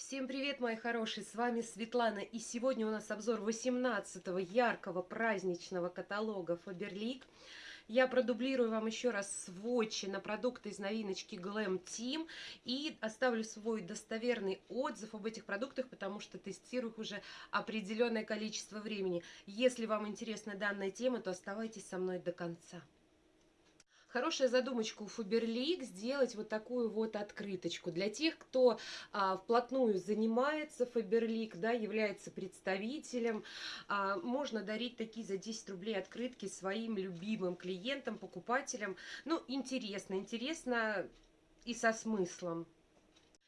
Всем привет, мои хорошие, с вами Светлана, и сегодня у нас обзор 18-го яркого праздничного каталога Faberlic. Я продублирую вам еще раз сводчи на продукты из новиночки Glam Team и оставлю свой достоверный отзыв об этих продуктах, потому что тестирую их уже определенное количество времени. Если вам интересна данная тема, то оставайтесь со мной до конца. Хорошая задумочка у Фаберлик сделать вот такую вот открыточку. Для тех, кто а, вплотную занимается Фаберлик, да, является представителем, а, можно дарить такие за 10 рублей открытки своим любимым клиентам, покупателям. Ну, интересно, интересно и со смыслом.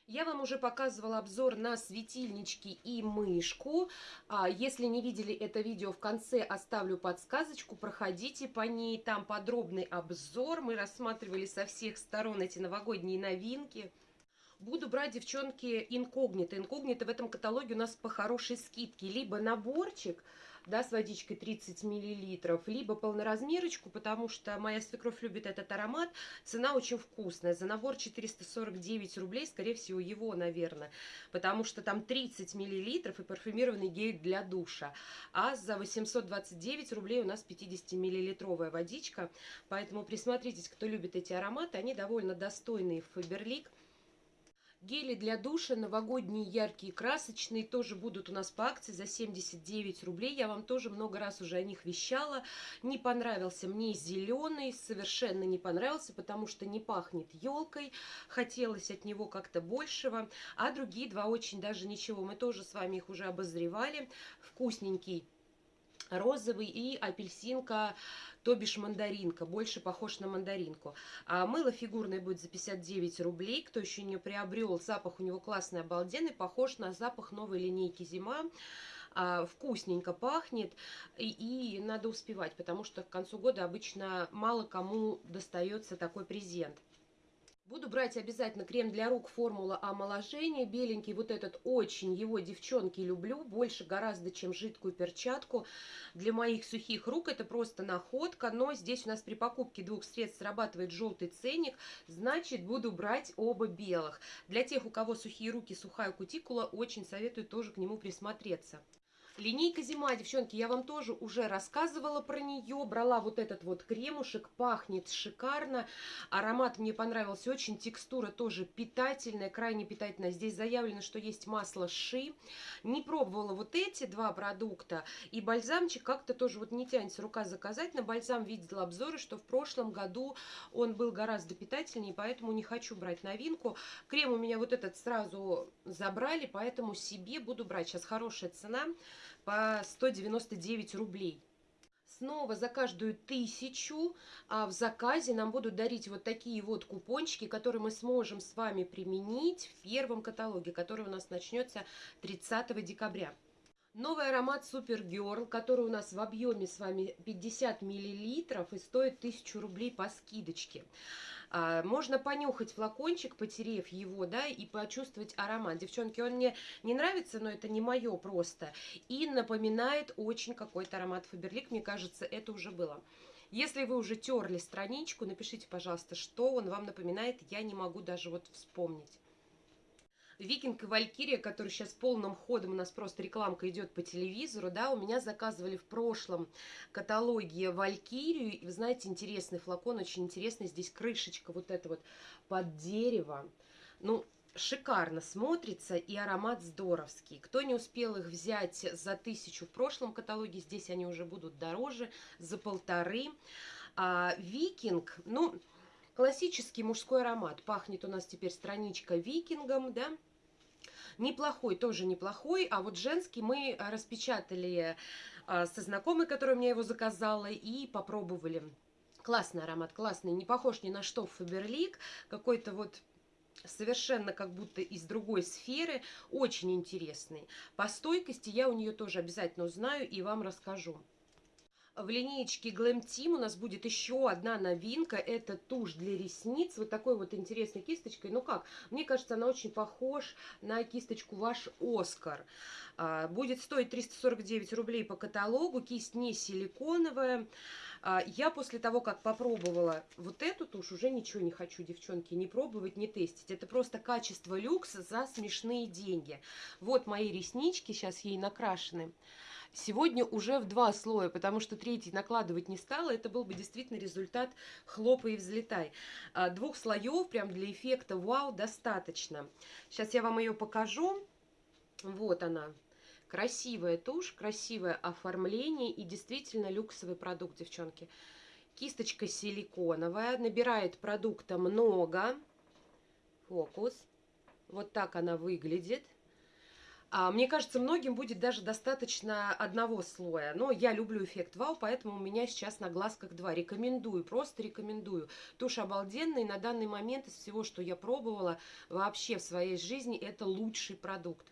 Я вам уже показывала обзор на светильнички и мышку. А, если не видели это видео, в конце оставлю подсказочку. Проходите по ней, там подробный обзор. Мы рассматривали со всех сторон эти новогодние новинки. Буду брать, девчонки, инкогнито. Инкогнито в этом каталоге у нас по хорошей скидке. Либо наборчик да, с водичкой 30 миллилитров, либо полноразмерочку, потому что моя свекровь любит этот аромат. Цена очень вкусная. За набор 449 рублей, скорее всего, его, наверное, потому что там 30 миллилитров и парфюмированный гель для душа. А за 829 рублей у нас 50-миллилитровая водичка, поэтому присмотритесь, кто любит эти ароматы. Они довольно достойные в Фаберлик. Гели для душа новогодние, яркие, красочные тоже будут у нас по акции за 79 рублей. Я вам тоже много раз уже о них вещала. Не понравился мне зеленый, совершенно не понравился, потому что не пахнет елкой. Хотелось от него как-то большего. А другие два очень даже ничего. Мы тоже с вами их уже обозревали. Вкусненький розовый и апельсинка, то бишь мандаринка, больше похож на мандаринку. А мыло фигурное будет за 59 рублей, кто еще не приобрел, запах у него классный, обалденный, похож на запах новой линейки «Зима». А, вкусненько пахнет, и, и надо успевать, потому что к концу года обычно мало кому достается такой презент. Буду брать обязательно крем для рук формула омоложения. Беленький вот этот очень его, девчонки, люблю. Больше гораздо, чем жидкую перчатку. Для моих сухих рук это просто находка. Но здесь у нас при покупке двух средств срабатывает желтый ценник. Значит, буду брать оба белых. Для тех, у кого сухие руки, сухая кутикула, очень советую тоже к нему присмотреться. Линейка зима, девчонки, я вам тоже уже рассказывала про нее. Брала вот этот вот кремушек, пахнет шикарно. Аромат мне понравился очень, текстура тоже питательная, крайне питательная. Здесь заявлено, что есть масло ши. Не пробовала вот эти два продукта. И бальзамчик как-то тоже вот не тянется рука заказать. На бальзам видела обзоры, что в прошлом году он был гораздо питательнее, поэтому не хочу брать новинку. Крем у меня вот этот сразу забрали, поэтому себе буду брать. Сейчас хорошая цена по 199 рублей. Снова за каждую тысячу а в заказе нам будут дарить вот такие вот купончики, которые мы сможем с вами применить в первом каталоге, который у нас начнется 30 декабря. Новый аромат Girl, который у нас в объеме с вами 50 миллилитров и стоит 1000 рублей по скидочке. А, можно понюхать флакончик, потерев его, да, и почувствовать аромат. Девчонки, он мне не нравится, но это не мое просто. И напоминает очень какой-то аромат Фаберлик. Мне кажется, это уже было. Если вы уже терли страничку, напишите, пожалуйста, что он вам напоминает. Я не могу даже вот вспомнить. Викинг и Валькирия, который сейчас полным ходом у нас просто рекламка идет по телевизору, да, у меня заказывали в прошлом каталоге Валькирию, и вы знаете, интересный флакон, очень интересный, здесь крышечка вот эта вот под дерево, ну, шикарно смотрится и аромат здоровский. Кто не успел их взять за тысячу в прошлом каталоге, здесь они уже будут дороже, за полторы. А, Викинг, ну, классический мужской аромат. Пахнет у нас теперь страничка викингом, да, Неплохой, тоже неплохой. А вот женский мы распечатали а, со знакомой, которая мне его заказала, и попробовали. Классный аромат, классный. Не похож ни на что Фаберлик. Какой-то вот совершенно как будто из другой сферы. Очень интересный. По стойкости я у нее тоже обязательно узнаю и вам расскажу. В линеечке Glam Team у нас будет еще одна новинка. Это тушь для ресниц. Вот такой вот интересной кисточкой. Ну как, мне кажется, она очень похож на кисточку ваш Оскар. А, будет стоить 349 рублей по каталогу. Кисть не силиконовая. А, я после того, как попробовала вот эту тушь, уже ничего не хочу, девчонки, не пробовать, не тестить. Это просто качество люкс за смешные деньги. Вот мои реснички, сейчас ей накрашены. Сегодня уже в два слоя, потому что третий накладывать не стала. Это был бы действительно результат хлопа и взлетай. А, двух слоев прям для эффекта вау достаточно. Сейчас я вам ее покажу. Вот она. Красивая тушь, красивое оформление и действительно люксовый продукт, девчонки. Кисточка силиконовая, набирает продукта много. Фокус. Вот так она выглядит. А, мне кажется, многим будет даже достаточно одного слоя. Но я люблю эффект вау, поэтому у меня сейчас на глазках два. Рекомендую, просто рекомендую. Тушь обалденная, на данный момент из всего, что я пробовала вообще в своей жизни, это лучший продукт.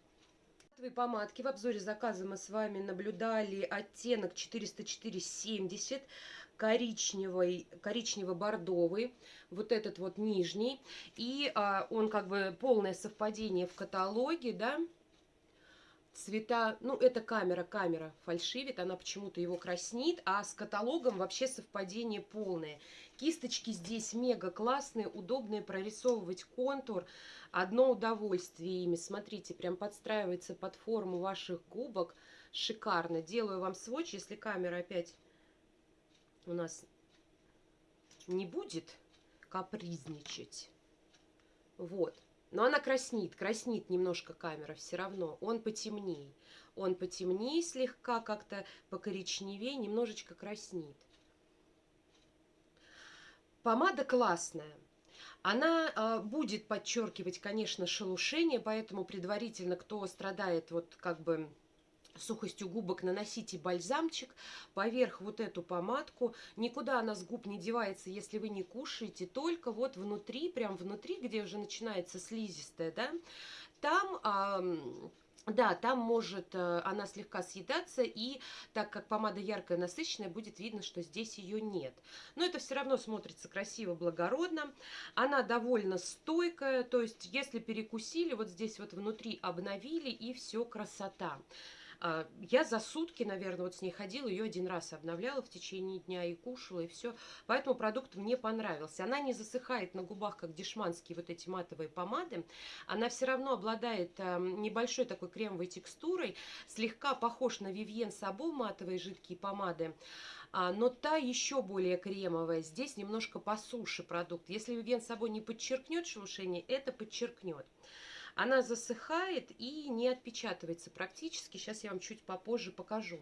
Помадки в обзоре заказа мы с вами наблюдали оттенок 404,70 коричневый, коричнево-бордовый, вот этот вот нижний. И а, он как бы полное совпадение в каталоге, да, цвета, ну это камера, камера фальшивит, она почему-то его краснит, а с каталогом вообще совпадение полное. Кисточки здесь мега классные, удобные прорисовывать контур, одно удовольствие ими, смотрите, прям подстраивается под форму ваших губок, шикарно. Делаю вам сводч, если камера опять у нас не будет капризничать. Вот. Но она краснит, краснит немножко камера все равно. Он потемнее. Он потемнее слегка, как-то покоричневее, немножечко краснит. Помада классная. Она э, будет подчеркивать, конечно, шелушение, поэтому предварительно, кто страдает вот как бы сухостью губок наносите бальзамчик поверх вот эту помадку. Никуда она с губ не девается, если вы не кушаете, только вот внутри, прям внутри, где уже начинается слизистая, да, там... Да, там может э, она слегка съедаться, и так как помада яркая, насыщенная, будет видно, что здесь ее нет. Но это все равно смотрится красиво, благородно. Она довольно стойкая, то есть если перекусили, вот здесь вот внутри обновили, и все красота. А, я за сутки, наверное, вот с ней ходила, ее один раз обновляла в течение дня и кушала, и все. Поэтому продукт мне понравился. Она не засыхает на губах, как дешманские вот эти матовые помады. Она все равно обладает а, небольшой такой кремовой текстурой, слегка похож на Vivien Sabo матовые жидкие помады. А, но та еще более кремовая. Здесь немножко по суше продукт. Если Vivien Sabo не подчеркнет шелушение, это подчеркнет. Она засыхает и не отпечатывается практически. Сейчас я вам чуть попозже покажу.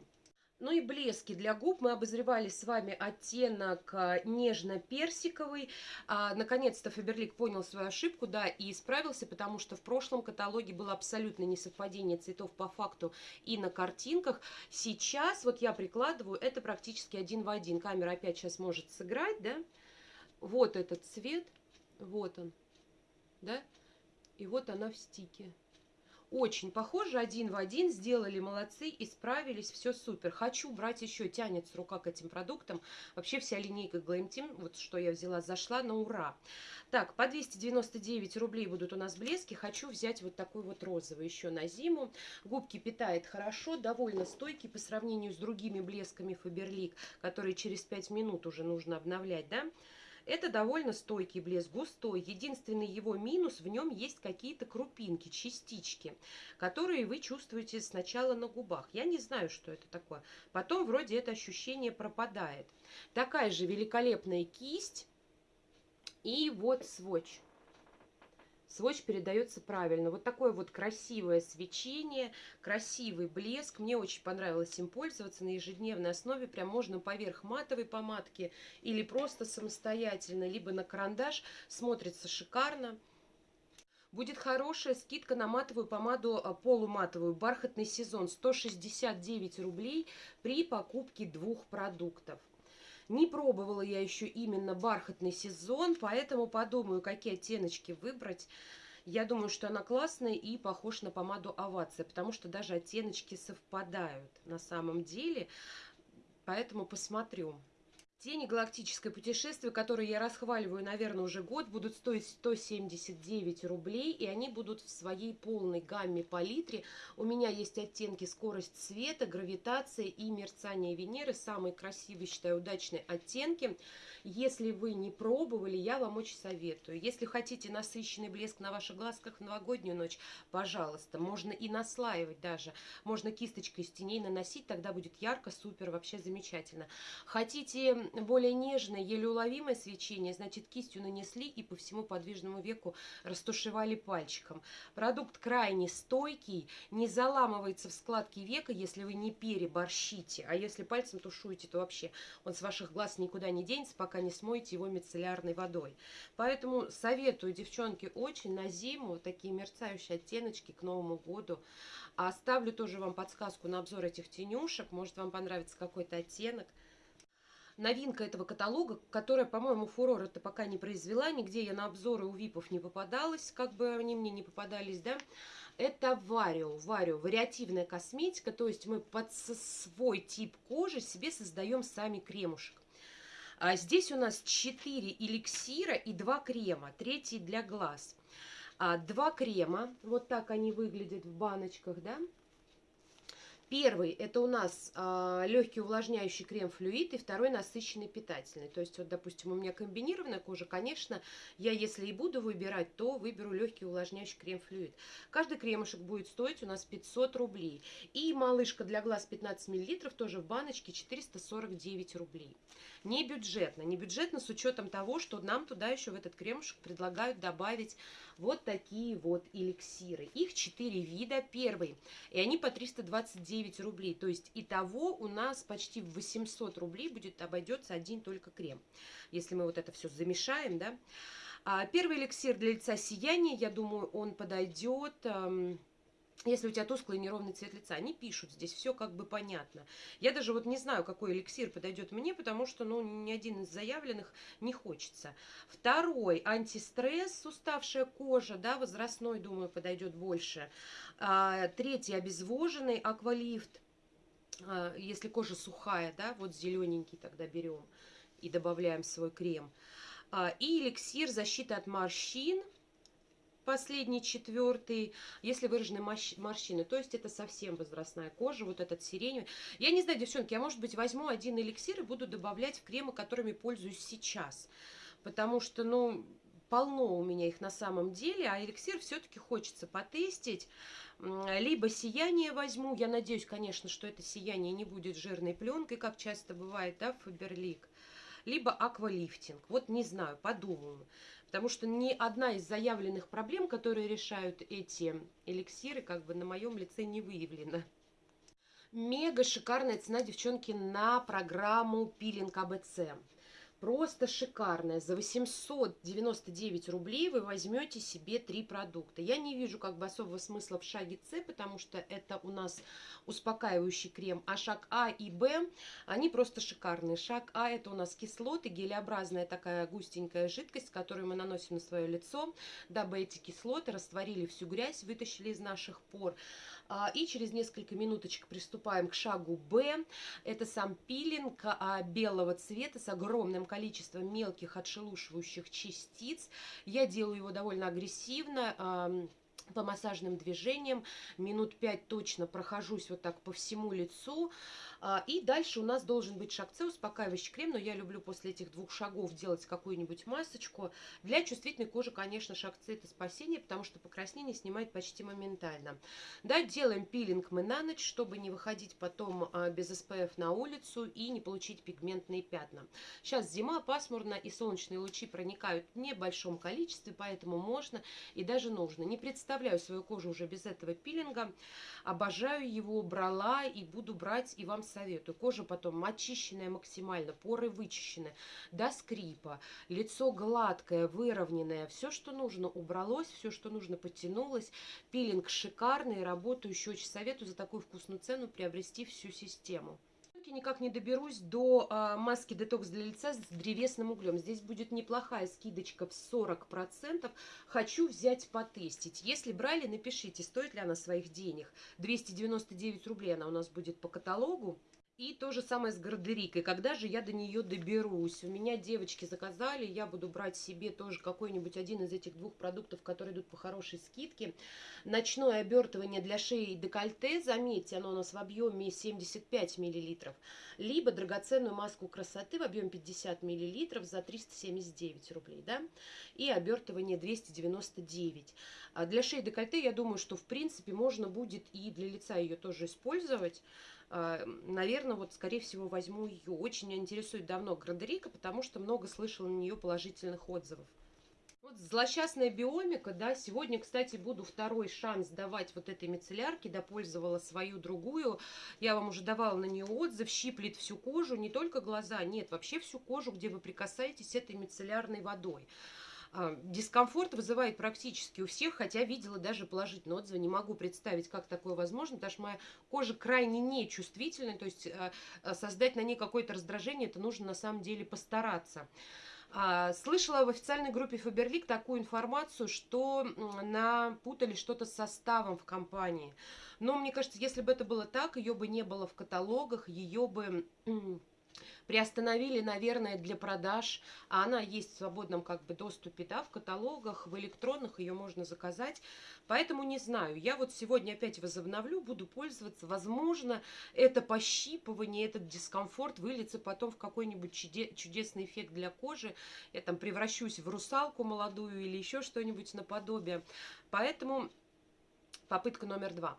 Ну и блески для губ. Мы обозревали с вами оттенок а, нежно-персиковый. А, наконец-то Фаберлик понял свою ошибку, да, и исправился, потому что в прошлом каталоге было абсолютно несовпадение цветов по факту и на картинках. Сейчас вот я прикладываю, это практически один в один. Камера опять сейчас может сыграть, да. Вот этот цвет, вот он, да. И вот она в стике. Очень похоже, один в один, сделали молодцы, исправились, все супер. Хочу брать еще, тянется рука к этим продуктам. Вообще вся линейка Glam Team, вот что я взяла, зашла на ура. Так, по 299 рублей будут у нас блески. Хочу взять вот такой вот розовый еще на зиму. Губки питает хорошо, довольно стойкий по сравнению с другими блесками Faberlic, которые через 5 минут уже нужно обновлять, да? Это довольно стойкий блеск, густой. Единственный его минус, в нем есть какие-то крупинки, частички, которые вы чувствуете сначала на губах. Я не знаю, что это такое. Потом вроде это ощущение пропадает. Такая же великолепная кисть. И вот сводч сводч передается правильно. Вот такое вот красивое свечение, красивый блеск. Мне очень понравилось им пользоваться на ежедневной основе. Прям можно поверх матовой помадки или просто самостоятельно, либо на карандаш. Смотрится шикарно. Будет хорошая скидка на матовую помаду а, полуматовую. Бархатный сезон 169 рублей при покупке двух продуктов. Не пробовала я еще именно бархатный сезон, поэтому подумаю, какие оттеночки выбрать. Я думаю, что она классная и похожа на помаду Овация, потому что даже оттеночки совпадают на самом деле. поэтому посмотрю. Тени галактическое путешествие, которые я расхваливаю, наверное, уже год, будут стоить 179 рублей, и они будут в своей полной гамме палитре. У меня есть оттенки скорость света, гравитация и мерцание Венеры. Самые красивые, считаю, удачные оттенки. Если вы не пробовали, я вам очень советую. Если хотите насыщенный блеск на ваших глазках в новогоднюю ночь, пожалуйста, можно и наслаивать даже. Можно кисточкой из теней наносить, тогда будет ярко, супер, вообще замечательно. Хотите более нежное, еле уловимое свечение, значит кистью нанесли и по всему подвижному веку растушевали пальчиком. Продукт крайне стойкий, не заламывается в складке века, если вы не переборщите, а если пальцем тушуете, то вообще он с ваших глаз никуда не денется, не смоете его мицеллярной водой. Поэтому советую, девчонки, очень на зиму вот такие мерцающие оттеночки к Новому году. А оставлю тоже вам подсказку на обзор этих тенюшек, может вам понравится какой-то оттенок новинка этого каталога, которая, по-моему, фурор это пока не произвела, нигде я на обзоры у випов не попадалась, как бы они мне не попадались, да, это Варио, Варио, вариативная косметика, то есть мы под свой тип кожи себе создаем сами кремушек. А здесь у нас 4 эликсира и 2 крема, третий для глаз. А, два крема, вот так они выглядят в баночках, да, Первый это у нас э, легкий увлажняющий крем-флюид, и второй насыщенный питательный. То есть, вот, допустим, у меня комбинированная кожа, конечно, я если и буду выбирать, то выберу легкий увлажняющий крем-флюид. Каждый кремушек будет стоить у нас 500 рублей. И малышка для глаз 15 мл тоже в баночке 449 рублей. Не бюджетно, не бюджетно с учетом того, что нам туда еще в этот кремушек предлагают добавить вот такие вот эликсиры. Их 4 вида. Первый, и они по 329 рублей. То есть итого у нас почти в 800 рублей будет обойдется один только крем. Если мы вот это все замешаем, да. А первый эликсир для лица сияния, я думаю, он подойдет... Если у тебя тусклый неровный цвет лица. Они пишут, здесь все как бы понятно. Я даже вот не знаю, какой эликсир подойдет мне, потому что, ну, ни один из заявленных не хочется. Второй, антистресс, уставшая кожа, да, возрастной, думаю, подойдет больше. А, третий, обезвоженный, аквалифт, а, если кожа сухая, да, вот зелененький тогда берем и добавляем свой крем. А, и эликсир защиты от морщин – последний, четвертый, если выражены морщины. То есть это совсем возрастная кожа, вот этот сиреневый. Я не знаю, девчонки, я, может быть, возьму один эликсир и буду добавлять в кремы, которыми пользуюсь сейчас. Потому что, ну, полно у меня их на самом деле, а эликсир все-таки хочется потестить. Либо сияние возьму, я надеюсь, конечно, что это сияние не будет жирной пленкой, как часто бывает, да, Фаберлик. Либо аквалифтинг, вот не знаю, подумаю. Потому что ни одна из заявленных проблем, которые решают эти эликсиры, как бы на моем лице не выявлена. Мега шикарная цена, девчонки, на программу пилинг АБЦ. Просто шикарная. За 899 рублей вы возьмете себе три продукта. Я не вижу как бы особого смысла в шаге С, потому что это у нас успокаивающий крем. А шаг А и Б, они просто шикарные. Шаг А это у нас кислоты, гелеобразная такая густенькая жидкость, которую мы наносим на свое лицо, дабы эти кислоты растворили всю грязь, вытащили из наших пор. А, и через несколько минуточек приступаем к шагу Б. Это сам пилинг а, белого цвета с огромным количеством мелких отшелушивающих частиц. Я делаю его довольно агрессивно по массажным движениям, минут 5 точно прохожусь вот так по всему лицу, и дальше у нас должен быть шаг успокаивающий крем, но я люблю после этих двух шагов делать какую-нибудь масочку. Для чувствительной кожи, конечно, шаг это спасение, потому что покраснение снимает почти моментально. Да, делаем пилинг мы на ночь, чтобы не выходить потом а, без SPF на улицу и не получить пигментные пятна. Сейчас зима, пасмурно, и солнечные лучи проникают в небольшом количестве, поэтому можно и даже нужно. Не представляю свою кожу уже без этого пилинга. Обожаю его, брала и буду брать и вам советую. Кожа потом очищенная максимально, поры вычищены до скрипа, лицо гладкое, выровненное. Все, что нужно, убралось, все, что нужно, подтянулось. Пилинг шикарный, работающий. Очень советую за такую вкусную цену приобрести всю систему никак не доберусь до а, маски детокс для лица с древесным углем. Здесь будет неплохая скидочка в 40%. Хочу взять потестить. Если брали, напишите, стоит ли она своих денег. 299 рублей она у нас будет по каталогу. И то же самое с гардерикой. Когда же я до нее доберусь? У меня девочки заказали, я буду брать себе тоже какой-нибудь один из этих двух продуктов, которые идут по хорошей скидке. Ночное обертывание для шеи и декольте, заметьте, оно у нас в объеме 75 мл. Либо драгоценную маску красоты в объеме 50 мл за 379 рублей. Да? И обертывание 299. А для шеи и декольте, я думаю, что в принципе можно будет и для лица ее тоже использовать. А, наверное, вот, скорее всего, возьму ее. Очень интересует давно Градерика, потому что много слышала на нее положительных отзывов. Вот злосчастная биомика, да, сегодня, кстати, буду второй шанс давать вот этой мицеллярке, допользовала свою другую. Я вам уже давала на нее отзыв, щиплет всю кожу, не только глаза, нет, вообще всю кожу, где вы прикасаетесь этой мицеллярной водой. А, дискомфорт вызывает практически у всех, хотя видела даже положительные отзывы. Не могу представить, как такое возможно, потому что моя кожа крайне нечувствительная, то есть а, а, создать на ней какое-то раздражение, это нужно на самом деле постараться. Слышала в официальной группе Фаберлик такую информацию, что напутали что-то с составом в компании. Но мне кажется, если бы это было так, ее бы не было в каталогах, ее бы приостановили, наверное, для продаж. А она есть в свободном как бы доступе, да, в каталогах, в электронных ее можно заказать. Поэтому не знаю. Я вот сегодня опять возобновлю, буду пользоваться. Возможно, это пощипывание, этот дискомфорт выльется потом в какой-нибудь чудесный эффект для кожи. Я там превращусь в русалку молодую или еще что-нибудь наподобие. Поэтому попытка номер два.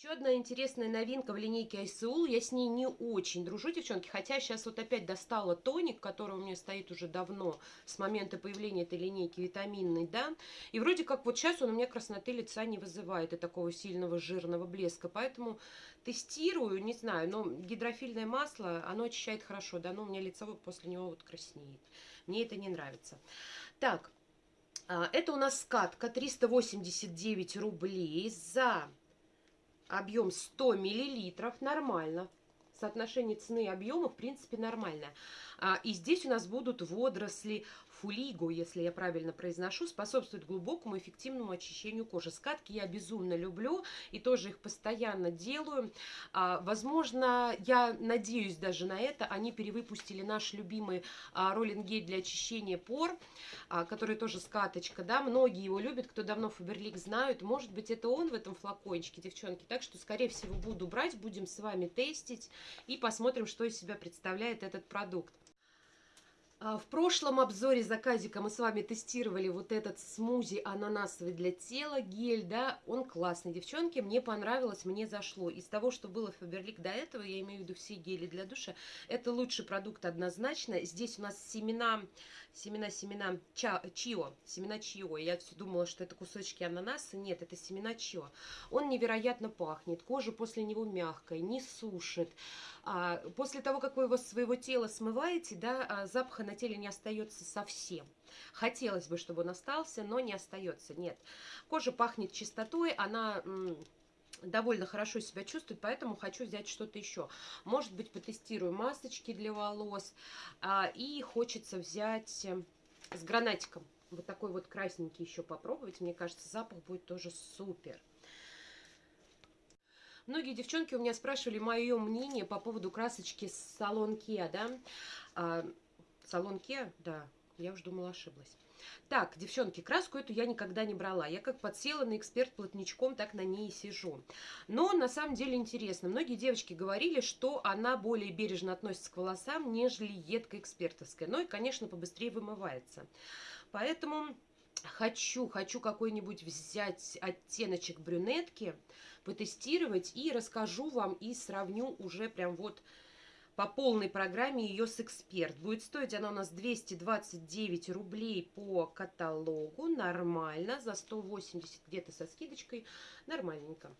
Еще одна интересная новинка в линейке Айсеул. Я с ней не очень дружу, девчонки. Хотя сейчас вот опять достала тоник, который у меня стоит уже давно, с момента появления этой линейки витаминный, да. И вроде как вот сейчас он у меня красноты лица не вызывает и такого сильного жирного блеска. Поэтому тестирую, не знаю, но гидрофильное масло, оно очищает хорошо, да, но у меня лицо после него вот краснеет. Мне это не нравится. Так, а, это у нас скатка 389 рублей за объем 100 миллилитров, нормально. Соотношение цены и объема, в принципе, нормальное. А, и здесь у нас будут водоросли фулиго, если я правильно произношу, способствует глубокому эффективному очищению кожи. Скатки я безумно люблю и тоже их постоянно делаю. А, возможно, я надеюсь даже на это, они перевыпустили наш любимый а, роллинг гель для очищения пор, а, который тоже скаточка, да, многие его любят, кто давно Фаберлик знают, может быть это он в этом флакончике, девчонки, так что скорее всего буду брать, будем с вами тестить и посмотрим, что из себя представляет этот продукт. А, в прошлом обзоре заказика мы с вами тестировали вот этот смузи ананасовый для тела гель, да, он классный, девчонки, мне понравилось, мне зашло. Из того, что было Фаберлик до этого, я имею в виду все гели для душа, это лучший продукт однозначно. Здесь у нас семена, семена, семена ча, чио, семена чио. Я все думала, что это кусочки ананаса, нет, это семена чио. Он невероятно пахнет, кожа после него мягкая, не сушит. А, после того, как вы его своего тела смываете, да, а, запаха на теле не остается совсем. Хотелось бы, чтобы он остался, но не остается, нет. Кожа пахнет чистотой, она довольно хорошо себя чувствует, поэтому хочу взять что-то еще. Может быть, потестирую масочки для волос. А, и хочется взять э, с гранатиком. Вот такой вот красненький еще попробовать. Мне кажется, запах будет тоже супер. Многие девчонки у меня спрашивали мое мнение по поводу красочки салон Kia, да? А, салон Kia, да, я уже думала, ошиблась. Так, девчонки, краску эту я никогда не брала. Я как подсела на эксперт плотничком, так на ней и сижу. Но на самом деле интересно. Многие девочки говорили, что она более бережно относится к волосам, нежели едкая экспертовская. Ну и, конечно, побыстрее вымывается. Поэтому хочу, хочу какой-нибудь взять оттеночек брюнетки, потестировать и расскажу вам и сравню уже прям вот по полной программе ее с эксперт. Будет стоить она у нас 229 рублей по каталогу, нормально, за 180 где-то со скидочкой, нормальненько.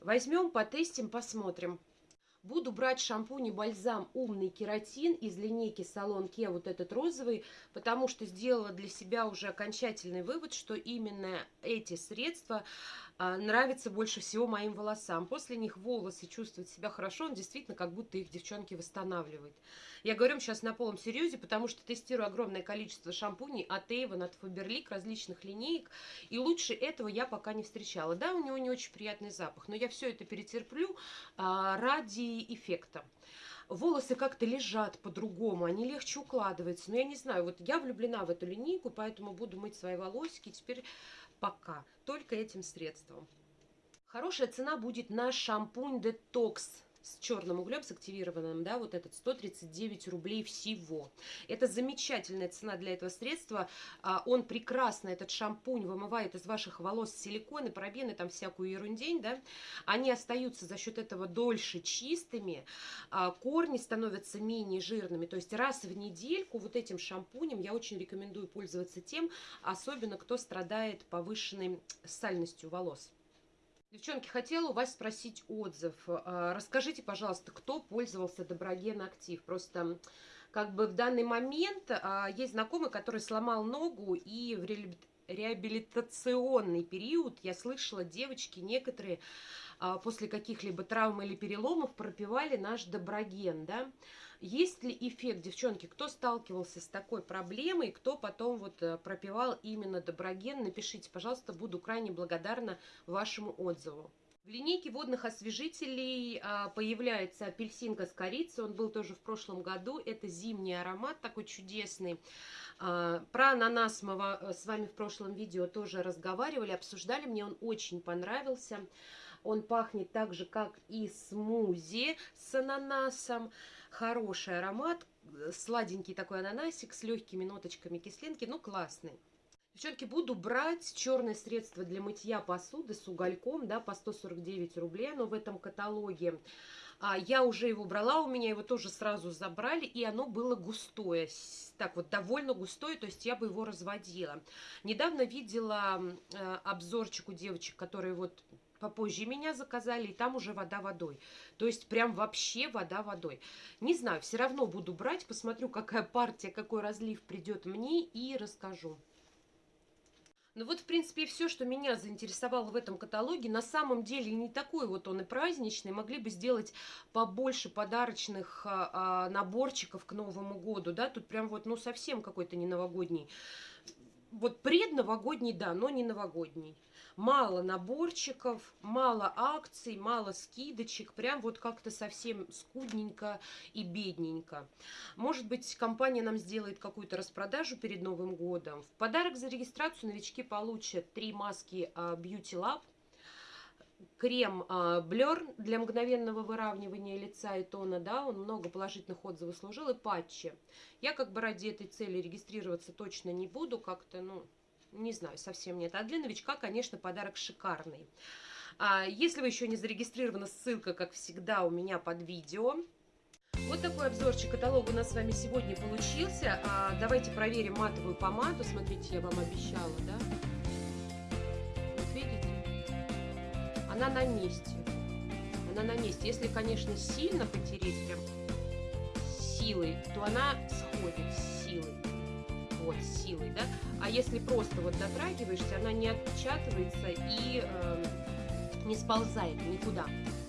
Возьмем, потестим, посмотрим. Буду брать шампунь и бальзам «Умный кератин» из линейки Салон Ке, вот этот розовый, потому что сделала для себя уже окончательный вывод, что именно эти средства нравится больше всего моим волосам. После них волосы чувствуют себя хорошо, он действительно как будто их девчонки восстанавливает. Я говорю сейчас на полном серьезе, потому что тестирую огромное количество шампуней от Avon, от Faberlic, различных линеек, и лучше этого я пока не встречала. Да, у него не очень приятный запах, но я все это перетерплю а, ради эффекта волосы как-то лежат по-другому, они легче укладываются. Но я не знаю, вот я влюблена в эту линейку, поэтому буду мыть свои волосики теперь пока только этим средством. Хорошая цена будет на шампунь Detox с черным углем, с активированным, да, вот этот 139 рублей всего. Это замечательная цена для этого средства. А, он прекрасно, этот шампунь, вымывает из ваших волос силиконы, парабены, там всякую ерундень, да. Они остаются за счет этого дольше чистыми, а, корни становятся менее жирными. То есть раз в недельку вот этим шампунем я очень рекомендую пользоваться тем, особенно кто страдает повышенной сальностью волос. Девчонки, хотела у вас спросить отзыв. А, расскажите, пожалуйста, кто пользовался Доброген Актив? Просто как бы в данный момент а, есть знакомый, который сломал ногу и в реабилитационный период, я слышала, девочки некоторые а, после каких-либо травм или переломов пропивали наш Доброген, да, есть ли эффект, девчонки, кто сталкивался с такой проблемой, кто потом вот э, пропивал именно доброген, напишите, пожалуйста, буду крайне благодарна вашему отзыву. В линейке водных освежителей а, появляется апельсинка с корицей, он был тоже в прошлом году, это зимний аромат такой чудесный. А, про ананас мы э, с вами в прошлом видео тоже разговаривали, обсуждали, мне он очень понравился. Он пахнет так же, как и смузи с ананасом хороший аромат, э, сладенький такой ананасик с легкими ноточками кислинки, ну классный. Девчонки, буду брать черное средство для мытья посуды с угольком, да, по 149 рублей, оно в этом каталоге. А, я уже его брала, у меня его тоже сразу забрали, и оно было густое, так вот, довольно густое, то есть я бы его разводила. Недавно видела э, обзорчик у девочек, которые вот попозже меня заказали, и там уже вода водой. То есть прям вообще вода водой. Не знаю, все равно буду брать, посмотрю, какая партия, какой разлив придет мне и расскажу. Ну вот, в принципе, все, что меня заинтересовало в этом каталоге. На самом деле не такой вот он и праздничный. Могли бы сделать побольше подарочных а, а, наборчиков к Новому году, да. Тут прям вот, ну, совсем какой-то не новогодний. Вот предновогодний, да, но не новогодний мало наборчиков, мало акций, мало скидочек, прям вот как-то совсем скудненько и бедненько. Может быть, компания нам сделает какую-то распродажу перед Новым годом. В подарок за регистрацию новички получат три маски а, Beauty Lab, крем а, Blur для мгновенного выравнивания лица и тона, да, он много положительных отзывов служил, и патчи. Я как бы ради этой цели регистрироваться точно не буду, как-то, ну, не знаю, совсем нет. А для новичка, конечно, подарок шикарный. А, если вы еще не зарегистрированы, ссылка, как всегда, у меня под видео. Вот такой обзорчик каталога у нас с вами сегодня получился. А, давайте проверим матовую помаду. Смотрите, я вам обещала, да? Вот видите? Она на месте. Она на месте. Если, конечно, сильно потереть, прям силой, то она сходит силой вот силой, да, а если просто вот дотрагиваешься, она не отпечатывается и э, не сползает никуда.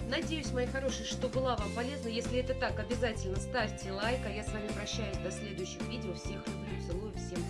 Надеюсь, мои хорошие, что была вам полезна. Если это так, обязательно ставьте лайк, а я с вами прощаюсь до следующих видео. Всех люблю, целую, всем